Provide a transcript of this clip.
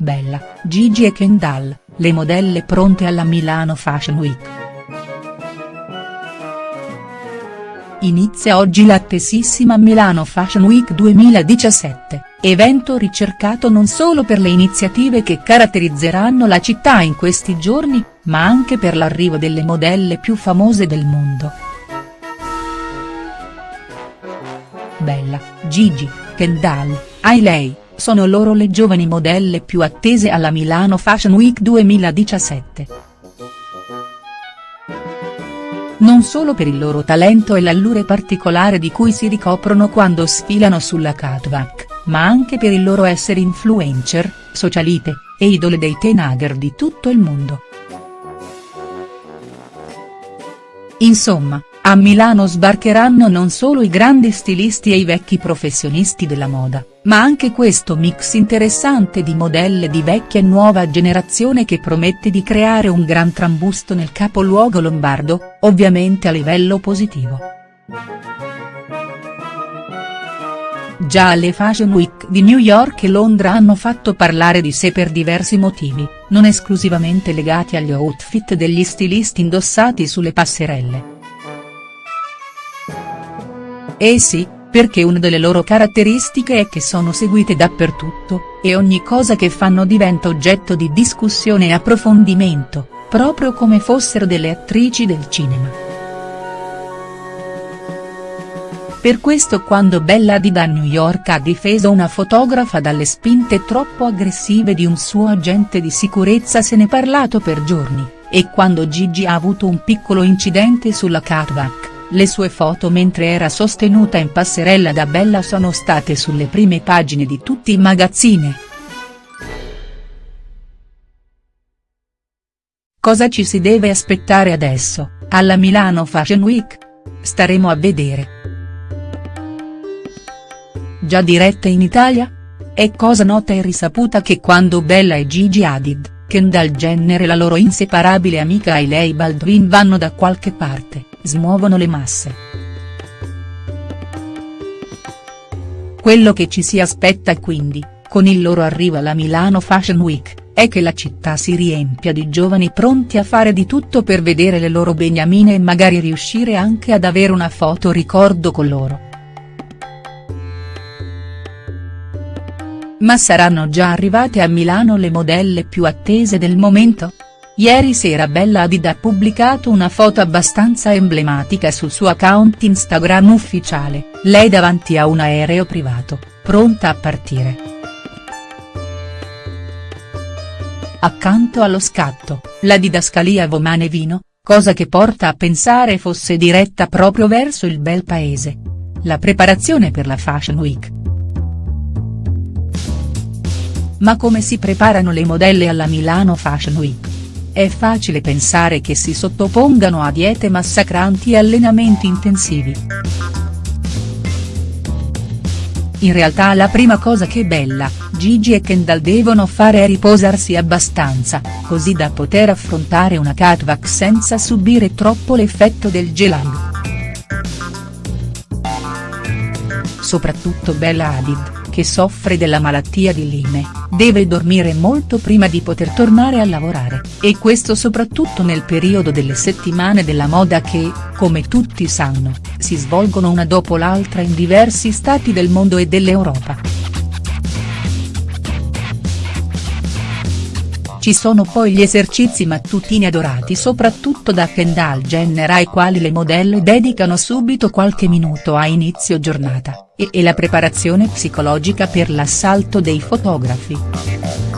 Bella, Gigi e Kendall, le modelle pronte alla Milano Fashion Week. Inizia oggi l'attesissima Milano Fashion Week 2017, evento ricercato non solo per le iniziative che caratterizzeranno la città in questi giorni, ma anche per l'arrivo delle modelle più famose del mondo. Bella, Gigi, Kendall, Hailey, sono loro le giovani modelle più attese alla Milano Fashion Week 2017. Non solo per il loro talento e l'allure particolare di cui si ricoprono quando sfilano sulla catwalk, ma anche per il loro essere influencer, socialite, e idole dei teenager di tutto il mondo. Insomma, a Milano sbarcheranno non solo i grandi stilisti e i vecchi professionisti della moda, ma anche questo mix interessante di modelle di vecchia e nuova generazione che promette di creare un gran trambusto nel capoluogo lombardo, ovviamente a livello positivo. Già le Fashion Week di New York e Londra hanno fatto parlare di sé per diversi motivi, non esclusivamente legati agli outfit degli stilisti indossati sulle passerelle. Eh sì, perché una delle loro caratteristiche è che sono seguite dappertutto, e ogni cosa che fanno diventa oggetto di discussione e approfondimento, proprio come fossero delle attrici del cinema. Per questo quando Bella Hadid a New York ha difeso una fotografa dalle spinte troppo aggressive di un suo agente di sicurezza se ne è parlato per giorni, e quando Gigi ha avuto un piccolo incidente sulla catwalk le sue foto mentre era sostenuta in passerella da Bella sono state sulle prime pagine di tutti i magazzini. Cosa ci si deve aspettare adesso, alla Milano Fashion Week? Staremo a vedere. Già diretta in Italia? È cosa nota e risaputa che quando Bella e Gigi Hadid, Kendall Jenner e la loro inseparabile amica Hailey Baldwin vanno da qualche parte smuovono le masse. Quello che ci si aspetta quindi, con il loro arrivo alla Milano Fashion Week, è che la città si riempia di giovani pronti a fare di tutto per vedere le loro beniamine e magari riuscire anche ad avere una foto ricordo con loro. Ma saranno già arrivate a Milano le modelle più attese del momento?. Ieri sera Bella Hadid ha pubblicato una foto abbastanza emblematica sul suo account Instagram ufficiale, lei davanti a un aereo privato, pronta a partire. Accanto allo scatto, la didascalia Vomane Vino, cosa che porta a pensare fosse diretta proprio verso il bel paese. La preparazione per la Fashion Week. Ma come si preparano le modelle alla Milano Fashion Week? È facile pensare che si sottopongano a diete massacranti e allenamenti intensivi. In realtà la prima cosa che Bella, Gigi e Kendall devono fare è riposarsi abbastanza, così da poter affrontare una catwalk senza subire troppo l'effetto del gelato. Soprattutto Bella Hadid che soffre della malattia di Lyme, deve dormire molto prima di poter tornare a lavorare, e questo soprattutto nel periodo delle settimane della moda che, come tutti sanno, si svolgono una dopo l'altra in diversi stati del mondo e dell'Europa. Ci sono poi gli esercizi mattutini adorati soprattutto da Kendall Jenner ai quali le modelle dedicano subito qualche minuto a inizio giornata, e, e la preparazione psicologica per l'assalto dei fotografi.